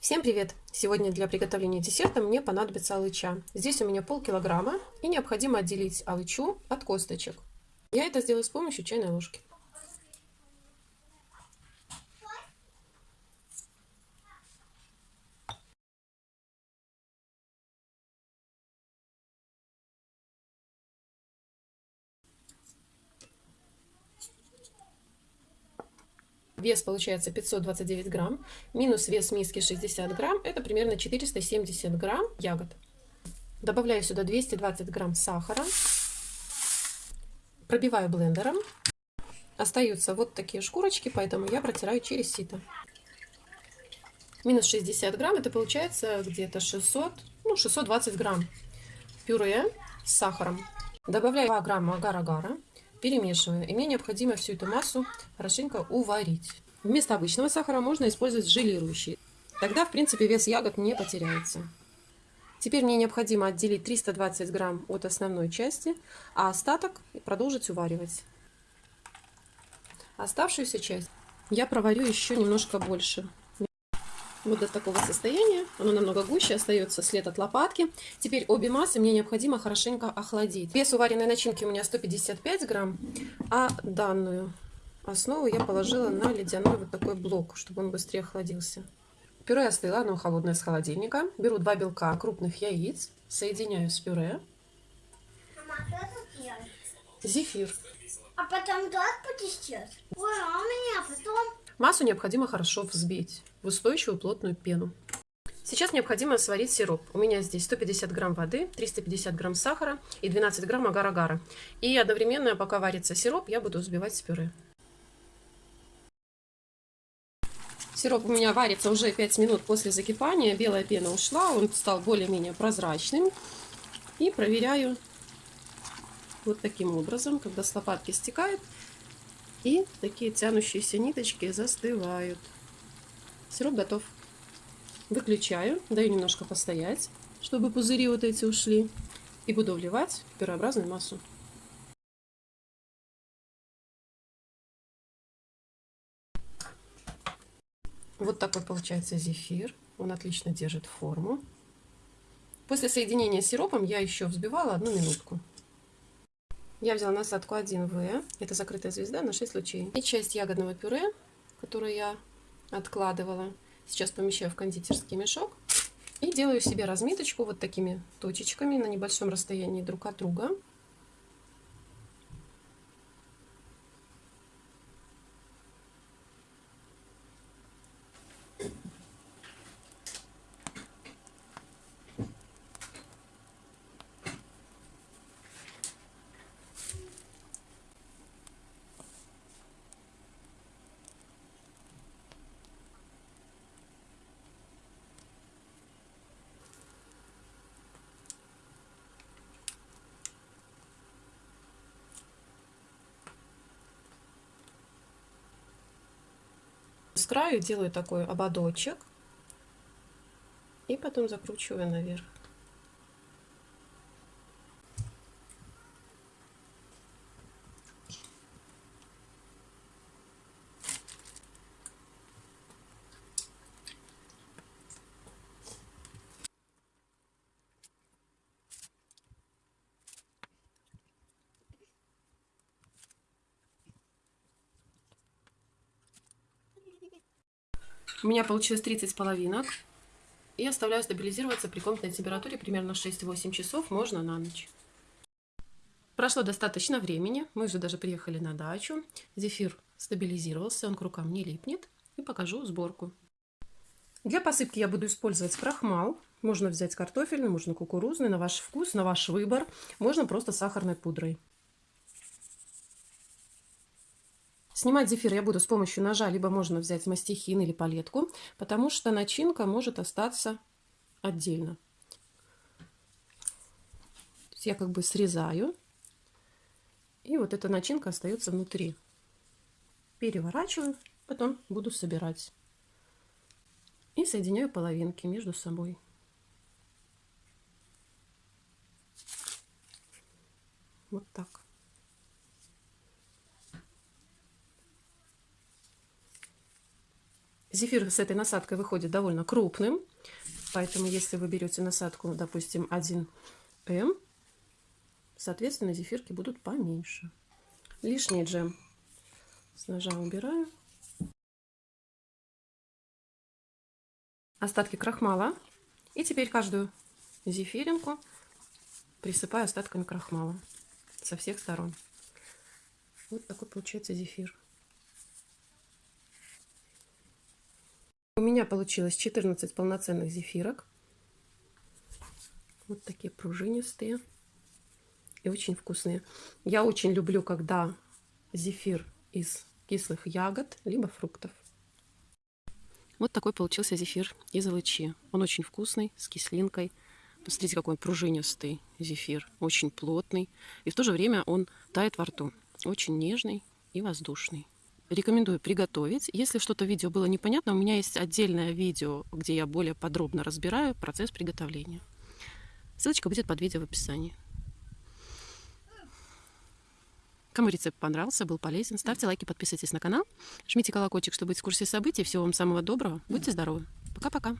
Всем привет! Сегодня для приготовления десерта мне понадобится алыча. Здесь у меня полкилограмма и необходимо отделить алычу от косточек. Я это сделаю с помощью чайной ложки. Вес получается 529 грамм. Минус вес миски 60 грамм. Это примерно 470 грамм ягод. Добавляю сюда 220 грамм сахара. Пробиваю блендером. Остаются вот такие шкурочки, поэтому я протираю через сито. Минус 60 грамм, это получается где-то 600, ну 620 грамм пюре с сахаром. Добавляю 2 грамма агар-агара перемешиваю. И мне необходимо всю эту массу хорошенько уварить. Вместо обычного сахара можно использовать желирующий. Тогда, в принципе, вес ягод не потеряется. Теперь мне необходимо отделить 320 грамм от основной части, а остаток продолжить уваривать. Оставшуюся часть я проварю еще немножко больше вот до такого состояния. Оно намного гуще, остается след от лопатки. Теперь обе массы мне необходимо хорошенько охладить. Вес уваренной начинки у меня 155 грамм, а данную основу я положила на ледяной вот такой блок, чтобы он быстрее охладился. Пюре остыло, оно холодное с холодильника. Беру два белка крупных яиц, соединяю с пюре. Зефир. А потом как потестешь? Ой, а у меня потом... Массу необходимо хорошо взбить в устойчивую плотную пену. Сейчас необходимо сварить сироп. У меня здесь 150 грамм воды, 350 грамм сахара и 12 грамм агар-агара. И одновременно, пока варится сироп, я буду взбивать с пюре. Сироп у меня варится уже 5 минут после закипания. Белая пена ушла, он стал более-менее прозрачным. И проверяю вот таким образом, когда с лопатки стекает. И такие тянущиеся ниточки застывают. Сироп готов. Выключаю, даю немножко постоять, чтобы пузыри вот эти ушли. И буду вливать пюреобразную массу. Вот такой получается зефир. Он отлично держит форму. После соединения с сиропом я еще взбивала одну минутку. Я взяла насадку 1В, это закрытая звезда на 6 лучей. И часть ягодного пюре, которую я откладывала, сейчас помещаю в кондитерский мешок. И делаю себе разметочку вот такими точечками на небольшом расстоянии друг от друга. Краю делаю такой ободочек и потом закручиваю наверх. У меня получилось 30 половинок. И оставляю стабилизироваться при комнатной температуре примерно 6-8 часов, можно на ночь. Прошло достаточно времени, мы уже даже приехали на дачу. Зефир стабилизировался, он к рукам не липнет. И покажу сборку. Для посыпки я буду использовать крахмал. Можно взять картофельный, можно кукурузный, на ваш вкус, на ваш выбор. Можно просто сахарной пудрой. Снимать зефир я буду с помощью ножа, либо можно взять мастихин или палетку, потому что начинка может остаться отдельно. я как бы срезаю, и вот эта начинка остается внутри. Переворачиваю, потом буду собирать. И соединяю половинки между собой. Вот так. Зефир с этой насадкой выходит довольно крупным, поэтому если вы берете насадку, допустим, 1М, соответственно, зефирки будут поменьше. Лишний джем с ножа убираю. Остатки крахмала. И теперь каждую зефиринку присыпаю остатками крахмала со всех сторон. Вот такой получается зефир. Меня получилось 14 полноценных зефирок. Вот такие пружинистые и очень вкусные. Я очень люблю, когда зефир из кислых ягод, либо фруктов. Вот такой получился зефир из алычи. Он очень вкусный, с кислинкой. Посмотрите, какой он пружинистый зефир, очень плотный. И в то же время он тает во рту. Очень нежный и воздушный. Рекомендую приготовить. Если что-то видео было непонятно, у меня есть отдельное видео, где я более подробно разбираю процесс приготовления. Ссылочка будет под видео в описании. Кому рецепт понравился, был полезен, ставьте лайки, подписывайтесь на канал, жмите колокольчик, чтобы быть в курсе событий. Всего вам самого доброго. Будьте здоровы. Пока-пока.